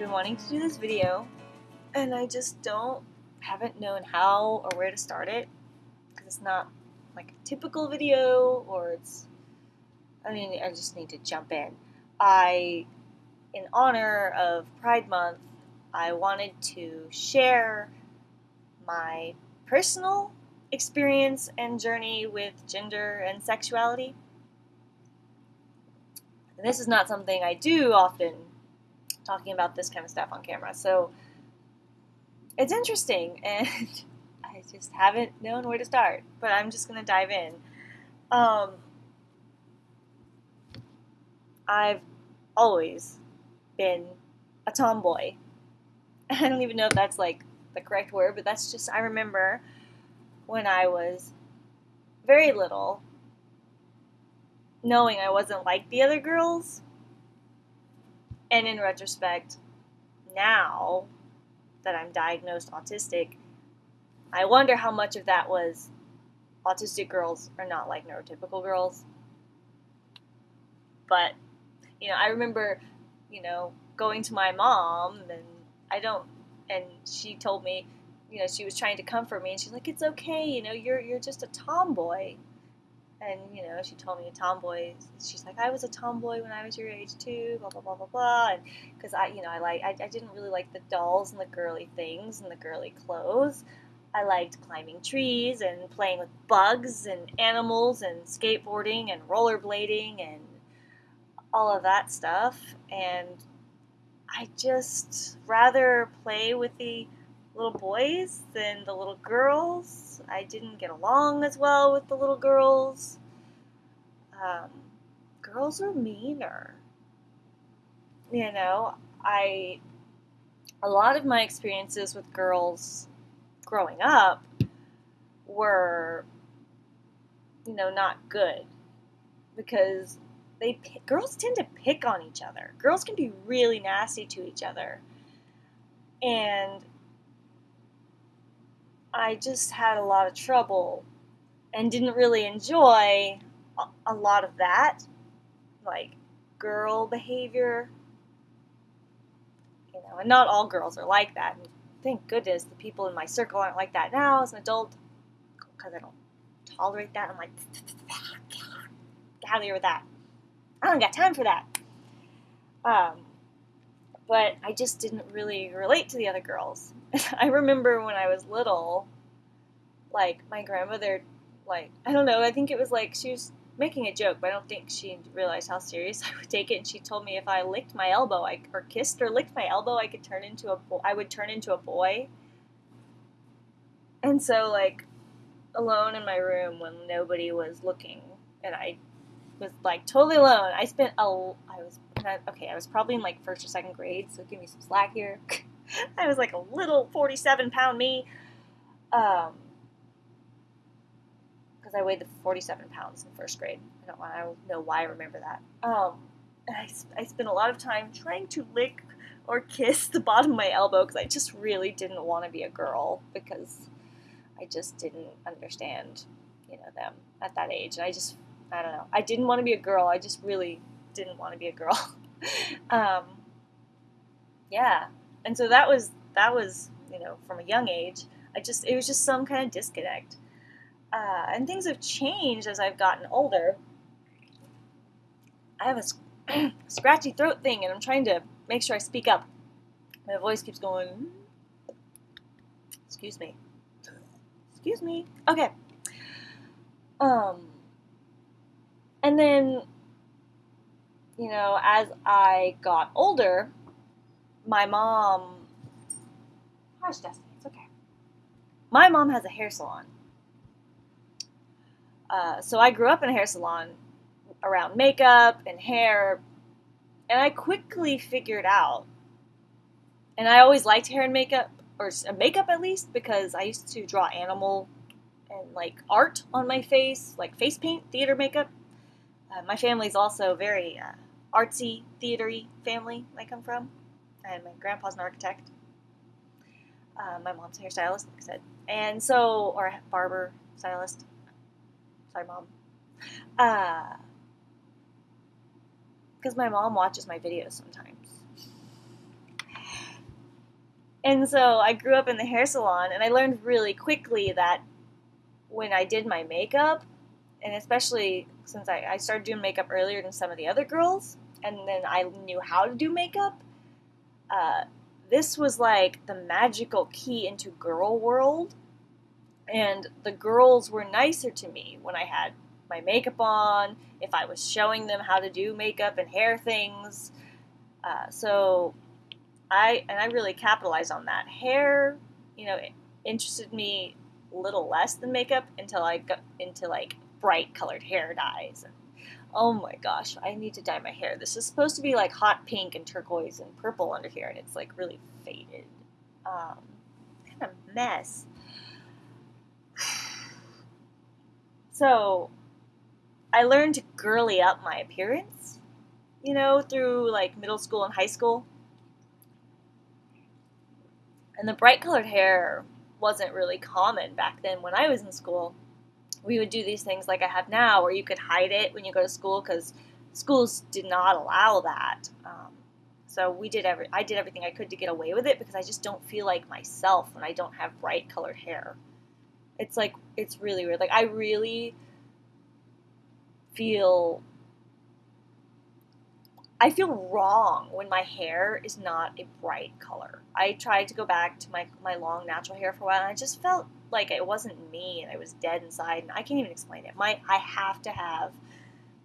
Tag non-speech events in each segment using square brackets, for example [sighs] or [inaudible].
been wanting to do this video, and I just don't, haven't known how or where to start it, because it's not like a typical video, or it's, I mean, I just need to jump in. I, in honor of Pride Month, I wanted to share my personal experience and journey with gender and sexuality. And this is not something I do often, talking about this kind of stuff on camera. So it's interesting, [laughs] and I just haven't known where to start. But I'm just going to dive in. Um, I've always been a tomboy. [laughs] I don't even know if that's like the correct word, but that's just, I remember when I was very little, knowing I wasn't like the other girls. And in retrospect, now that I'm diagnosed autistic, I wonder how much of that was autistic girls are not like neurotypical girls. But, you know, I remember, you know, going to my mom and I don't, and she told me, you know, she was trying to comfort me, and she's like, "It's okay, you know, you're you're just a tomboy." And you know, she told me a tomboy. She's like, "I was a tomboy when I was your age too." Blah blah blah blah blah. And because I, you know, I like I, I didn't really like the dolls and the girly things and the girly clothes. I liked climbing trees and playing with bugs and animals and skateboarding and rollerblading and all of that stuff. And I just rather play with the little boys than the little girls. I didn't get along as well with the little girls. Um, girls are meaner. You know, I a lot of my experiences with girls growing up were you know not good because they girls tend to pick on each other. Girls can be really nasty to each other. And I just had a lot of trouble and didn't really enjoy a, lot of that, like girl behavior. You know, and not all girls are like that. And thank goodness the people in my circle aren't like that now as an adult, because I don't tolerate that. I'm like, get out of here with that. I don't got time for that. Um, but I just didn't really relate to the other girls. [laughs] I remember when I was little, like my grandmother, like I don't know, I think it was like she was making a joke, but I don't think she realized how serious [laughs] I would take it. And she told me if I licked my elbow, I, or kissed or licked my elbow, I could turn into a, bo- I would turn into a boy. And so like alone in my room when nobody was looking, and I was like totally alone. I spent a, I was okay. I was probably in like first or second grade, so give me some slack here. [laughs] I was like a little forty-seven pound me, um, because I weighed the forty-seven pounds in first grade. I don't, I don't know why I remember that. Um, I, I spent a lot of time trying to lick or kiss the bottom of my elbow because I just really didn't want to be a girl because I just didn't understand, you know, them at that age, and I just I don't know. I didn't want to be a girl. I just really didn't want to be a girl. [laughs] um, yeah, and so that was that was you know from a young age. I just it was just some kind of disconnect, uh, and things have changed as I've gotten older. I have a [clears throat] scratchy throat thing, and I'm trying to make sure I speak up. My voice keeps going. Excuse me. Excuse me. Okay. Um and then, you know, as I got older, my mom. Hush, Destiny, it's okay. My mom has a hair salon. Uh, so I grew up in a hair salon around makeup and hair, and I quickly figured out. And I always liked hair and makeup, or makeup at least, because I used to draw animal and like art on my face, like face paint, theater makeup. Uh, my family's also very uh, artsy, theatery family I come from, and my grandpa's an architect. Uh, my mom's a hairstylist, like I said, and so or barber stylist. Sorry, mom. Because uh, my mom watches my videos sometimes. And so I grew up in the hair salon, and I learned really quickly that when I did my makeup, and especially since I, I started doing makeup earlier than some of the other girls, and then I knew how to do makeup, uh, this was like the magical key into girl world. And the girls were nicer to me when I had my makeup on, if I was showing them how to do makeup and hair things. Uh, so I and I really capitalized on that. Hair, you know, interested me a little less than makeup until I got into like bright colored hair dyes. And, oh my gosh, I need to dye my hair. This is supposed to be like hot pink and turquoise and purple under here, and it's like really faded. Um, kind of mess. [sighs] So I learned to girly up my appearance, you know, through like middle school and high school. And the bright colored hair wasn't really common back then when I was in school. We would do these things like I have now, where you could hide it when you go to school because schools did not allow that. Um, so we did every I did everything I could to get away with it because I just don't feel like myself when I don't have bright colored hair. It's like it's really weird. Like I really feel I feel wrong when my hair is not a bright color. I tried to go back to my, my long natural hair for a while and I just felt like it wasn't me and I was dead inside and I can't even explain it. My I have to have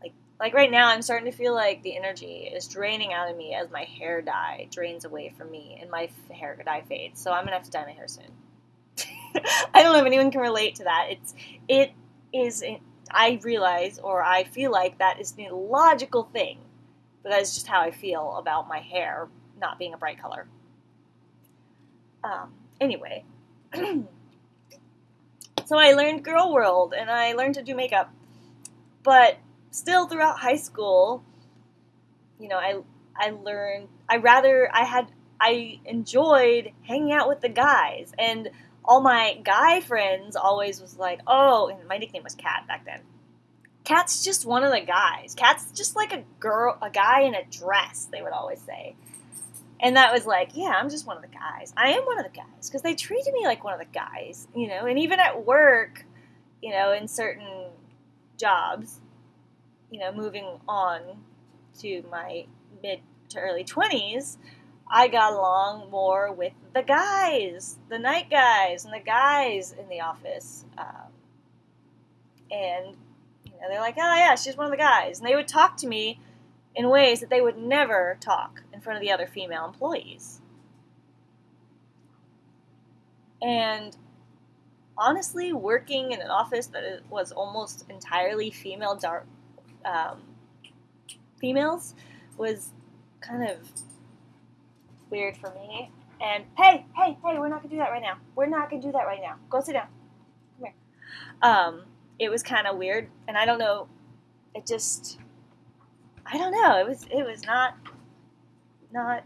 like like right now I'm starting to feel like the energy is draining out of me as my hair dye drains away from me and my hair dye fades. So I'm going to have to dye my hair soon. [laughs] I don't know if anyone can relate to that. It's it is I realize or I feel like that is the logical thing but that is just how I feel about my hair not being a bright color. Um, anyway, [clears throat] so I learned Girl World and I learned to do makeup, but still throughout high school, you know, I I learned I rather I had I enjoyed hanging out with the guys and all my guy friends always was like, oh, and my nickname was Cat back then. Cat's just one of the guys. Cat's just like a girl, a guy in a dress, they would always say. And that was like, yeah, I'm just one of the guys. I am one of the guys because they treated me like one of the guys, you know. And even at work, you know, in certain jobs, you know, moving on to my mid to early 20s, I got along more with the guys, the night guys, and the guys in the office. Um, and and they're like, oh yeah, she's one of the guys. And they would talk to me in ways that they would never talk in front of the other female employees. And honestly, working in an office that was almost entirely female dark um, females was kind of weird for me. And hey, hey, hey, we're not gonna do that right now. We're not gonna do that right now. Go sit down. Come here. Um, it was kind of weird, and I don't know. It just, I don't know. It was it was not, not.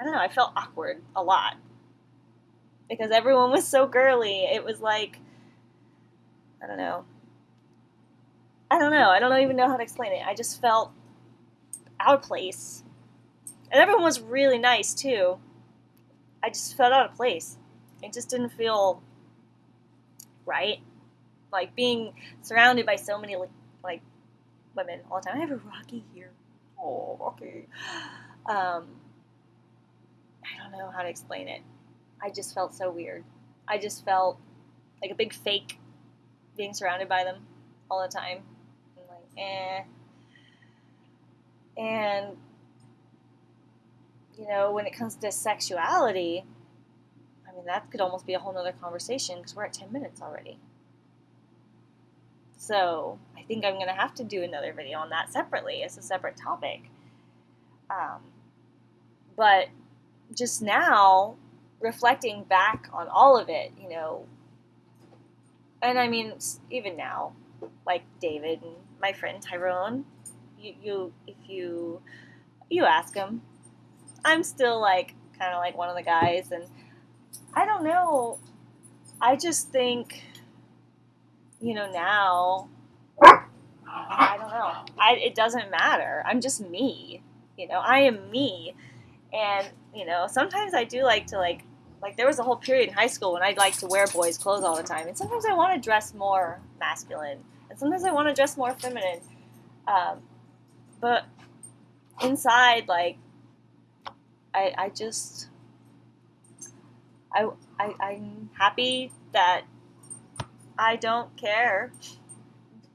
I don't know. I felt awkward a lot because everyone was so girly. It was like, I don't know. I don't know. I don't even know how to explain it. I just felt out of place. And everyone was really nice too. I just felt out of place. It just didn't feel right like being surrounded by so many like, like women all the time. I have a Rocky here. Oh, Rocky. Um, I don't know how to explain it. I just felt so weird. I just felt like a big fake being surrounded by them all the time. I'm like, eh. And, you know, when it comes to sexuality, I mean, that could almost be a whole nother conversation because we're at 10 minutes already. So I think I'm going to have to do another video on that separately as a separate topic. Um, but just now, reflecting back on all of it, you know, and I mean, even now, like David and my friend Tyrone, you, you if you you ask him, I'm still like kind of like one of the guys, and I don't know. I just think you know, now, I don't know. I, it doesn't matter. I'm just me. You know, I am me. And, you know, sometimes I do like to, like, like there was a whole period in high school when I'd like to wear boys' clothes all the time, and sometimes I want to dress more masculine, and sometimes I want to dress more feminine. Um, but inside, like, I, I just, I, I, I'm happy that I don't care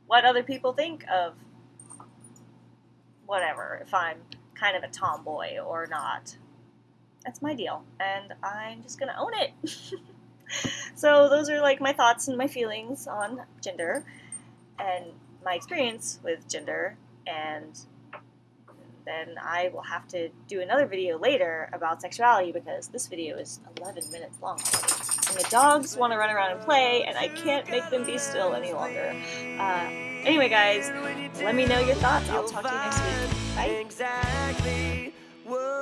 what other people think of whatever, if I'm kind of a tomboy or not. That's my deal, and I'm just gonna own it. [laughs] so, those are like my thoughts and my feelings on gender and my experience with gender, and then I will have to do another video later about sexuality because this video is 11 minutes long and the dogs want to run around and play, and I can't make them be still any longer. Uh, anyway, guys, let me know your thoughts. I'll talk to you next week. Bye.